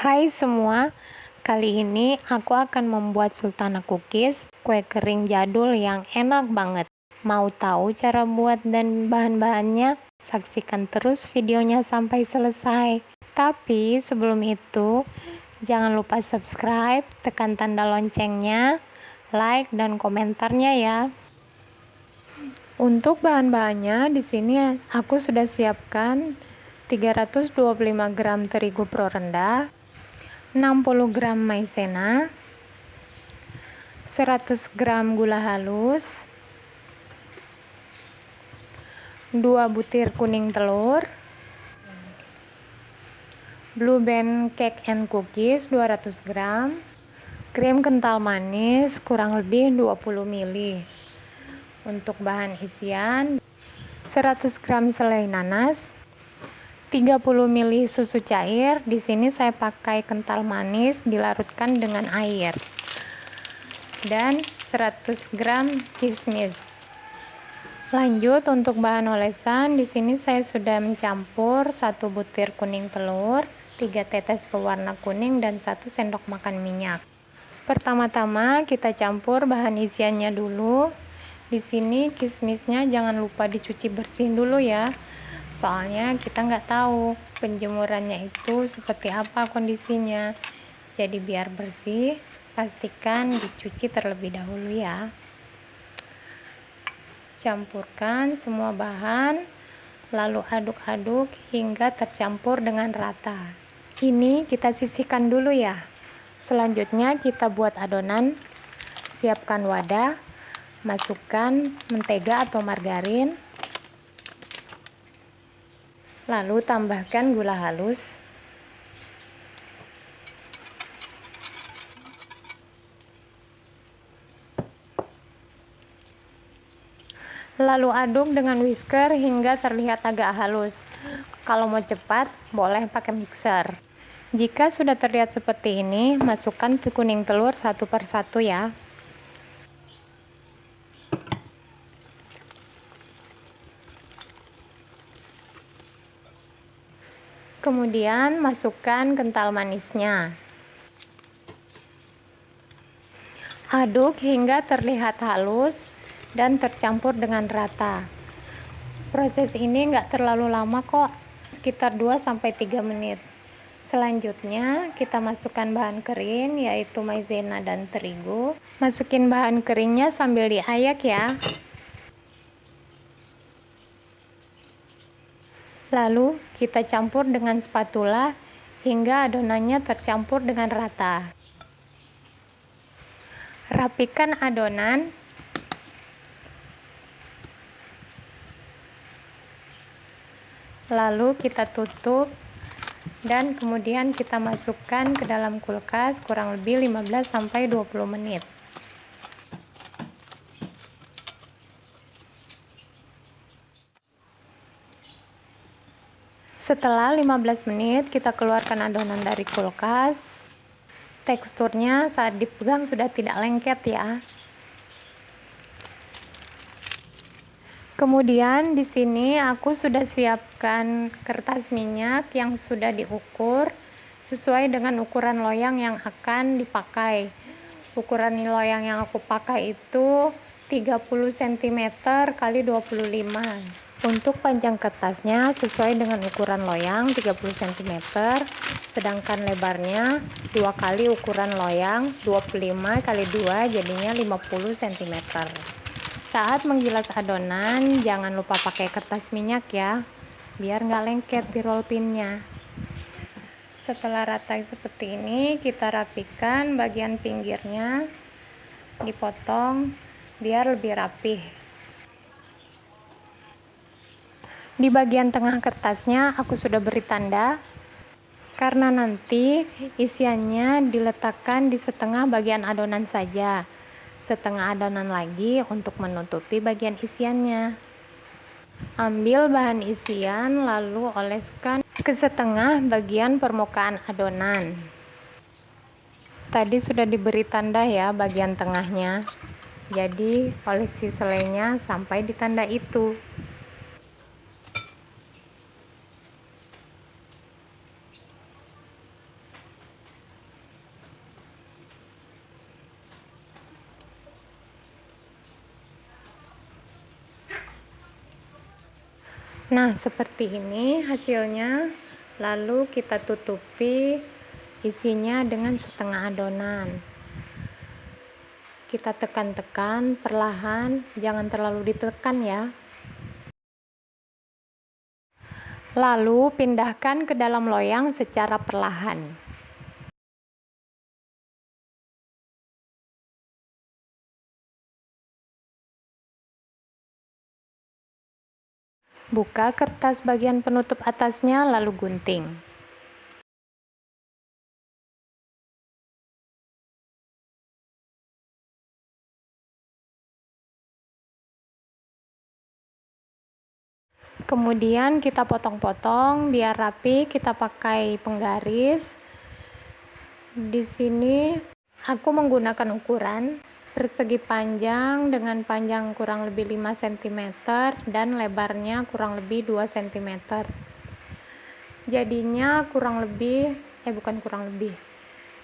Hai semua, kali ini aku akan membuat sultana cookies, kue kering jadul yang enak banget. Mau tahu cara buat dan bahan-bahannya? Saksikan terus videonya sampai selesai. Tapi sebelum itu, jangan lupa subscribe, tekan tanda loncengnya, like dan komentarnya ya. Untuk bahan-bahannya di sini aku sudah siapkan 325 gram terigu pro rendah, 60 gram maizena 100 gram gula halus 2 butir kuning telur blue band cake and cookies 200 gram krim kental manis kurang lebih 20 ml untuk bahan isian 100 gram selai nanas 30 ml susu cair. Di sini saya pakai kental manis dilarutkan dengan air. Dan 100 gram kismis. Lanjut untuk bahan olesan, di sini saya sudah mencampur satu butir kuning telur, 3 tetes pewarna kuning dan 1 sendok makan minyak. Pertama-tama kita campur bahan isiannya dulu. Di sini kismisnya jangan lupa dicuci bersih dulu ya soalnya kita nggak tahu penjemurannya itu seperti apa kondisinya. Jadi biar bersih pastikan dicuci terlebih dahulu ya. Campurkan semua bahan lalu aduk-aduk hingga tercampur dengan rata. Ini kita sisihkan dulu ya. Selanjutnya kita buat adonan. Siapkan wadah masukkan mentega atau margarin Lalu tambahkan gula halus. Lalu aduk dengan whisker hingga terlihat agak halus. Kalau mau cepat, boleh pakai mixer. Jika sudah terlihat seperti ini, masukkan kuning telur satu persatu ya. Kemudian masukkan kental manisnya. Aduk hingga terlihat halus dan tercampur dengan rata. Proses ini enggak terlalu lama kok, sekitar 2-3 menit. Selanjutnya kita masukkan bahan kering yaitu maizena dan terigu. Masukin bahan keringnya sambil diayak ya. Lalu kita campur dengan spatula hingga adonannya tercampur dengan rata. Rapikan adonan. Lalu kita tutup dan kemudian kita masukkan ke dalam kulkas kurang lebih 15 sampai 20 menit. Setelah 15 menit kita keluarkan adonan dari kulkas. Teksturnya saat dipegang sudah tidak lengket ya. Kemudian di sini aku sudah siapkan kertas minyak yang sudah diukur sesuai dengan ukuran loyang yang akan dipakai. Ukuran loyang yang aku pakai itu 30 cm kali 25 untuk panjang kertasnya sesuai dengan ukuran loyang 30 cm, sedangkan lebarnya dua kali ukuran loyang 25 kali 2 jadinya 50 cm. Saat menggilas adonan, jangan lupa pakai kertas minyak ya, biar nggak lengket di roll pinnya. Setelah rata seperti ini, kita rapikan bagian pinggirnya, dipotong biar lebih rapih. Di bagian tengah kertasnya aku sudah beri tanda karena nanti isiannya diletakkan di setengah bagian adonan saja. Setengah adonan lagi untuk menutupi bagian isiannya. Ambil bahan isian lalu oleskan ke setengah bagian permukaan adonan. Tadi sudah diberi tanda ya bagian tengahnya. Jadi olesi selainya sampai di tanda itu. Nah, seperti ini hasilnya. Lalu kita tutupi isinya dengan setengah adonan. Kita tekan-tekan perlahan, jangan terlalu ditekan ya. Lalu pindahkan ke dalam loyang secara perlahan. Buka kertas bagian penutup atasnya lalu gunting. Kemudian kita potong-potong biar rapi, kita pakai penggaris. Di sini aku menggunakan ukuran persegi panjang dengan panjang kurang lebih 5 cm dan lebarnya kurang lebih 2 cm jadinya kurang lebih eh bukan kurang lebih.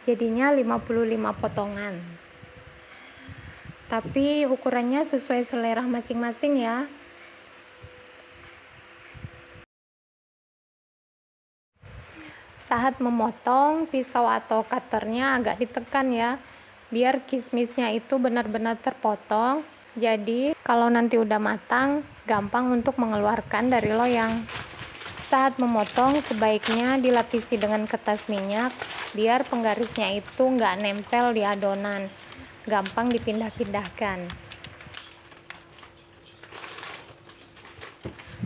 Jadinya 55 potongan. Tapi ukurannya sesuai selera masing-masing ya. Saat memotong pisau atau cutternya agak ditekan ya biar kismisnya itu benar-benar terpotong jadi kalau nanti udah matang gampang untuk mengeluarkan dari loyang. Saat memotong sebaiknya dilapisi dengan kertas minyak biar penggarisnya itu nggak nempel di adonan. Gampang dipindah-pindahkan.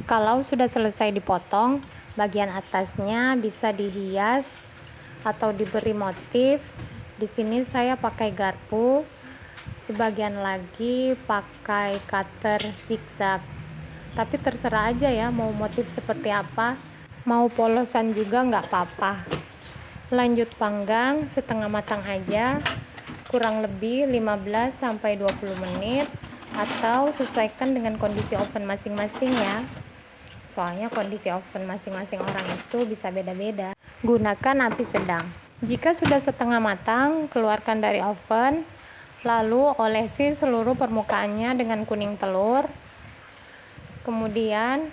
Kalau sudah selesai dipotong bagian atasnya bisa dihias atau diberi motif di sini saya pakai garpu sebagian lagi pakai cutter zigzag. Tapi terserah aja ya mau motif seperti apa. Mau polosan juga nggak apa-apa. Lanjut panggang setengah matang aja. Kurang lebih 15 sampai 20 menit. Atau sesuaikan dengan kondisi oven masing-masing ya. Soalnya kondisi oven masing-masing orang itu bisa beda-beda. Gunakan api sedang jika sudah setengah matang, keluarkan dari oven, lalu olesi seluruh permukaannya dengan kuning telur. Kemudian,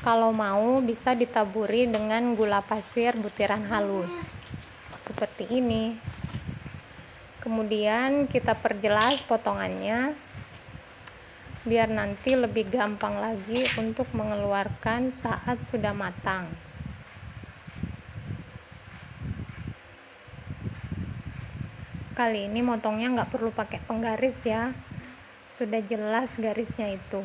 kalau mau bisa ditaburi dengan gula pasir butiran halus. Seperti ini. Kemudian kita perjelas potongannya biar nanti lebih gampang lagi untuk mengeluarkan saat sudah matang. Kali ini motongnya nggak perlu pakai penggaris ya. Sudah jelas garisnya itu.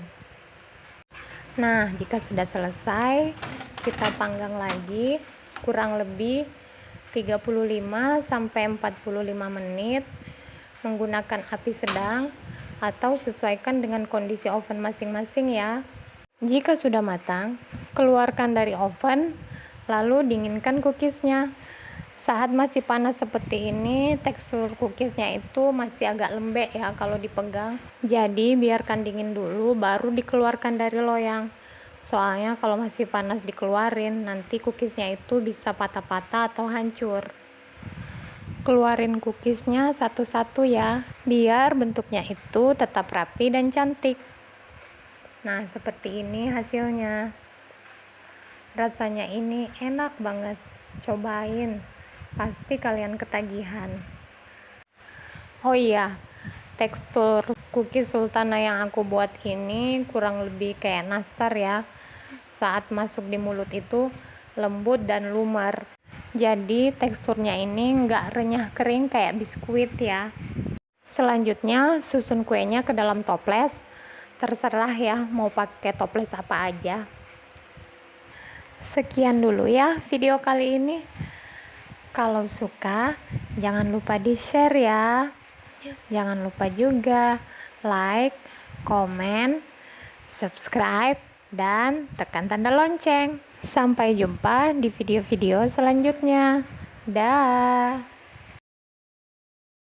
Nah jika sudah selesai kita panggang lagi. Kurang lebih 35 sampai 45 menit menggunakan api sedang atau sesuaikan dengan kondisi oven masing-masing ya. Jika sudah matang keluarkan dari oven lalu dinginkan cookiesnya saat masih panas seperti ini tekstur cookiesnya itu masih agak lembek ya kalau dipegang. Jadi biarkan dingin dulu baru dikeluarkan dari loyang. Soalnya kalau masih panas dikeluarin nanti cookiesnya itu bisa patah-patah atau hancur. Keluarin cookiesnya satu-satu ya biar bentuknya itu tetap rapi dan cantik. Nah seperti ini hasilnya. Rasanya ini enak banget. Cobain pasti kalian ketagihan. Oh iya tekstur cookies sultana yang aku buat ini kurang lebih kayak nastar ya. Saat masuk di mulut itu lembut dan lumer jadi teksturnya ini nggak renyah kering kayak biskuit ya. Selanjutnya susun kuenya ke dalam toples. Terserah ya mau pakai toples apa aja. Sekian dulu ya video kali ini kalau suka, jangan lupa di-share ya. Jangan lupa juga like, komen, subscribe, dan tekan tanda lonceng. Sampai jumpa di video-video selanjutnya. Dah.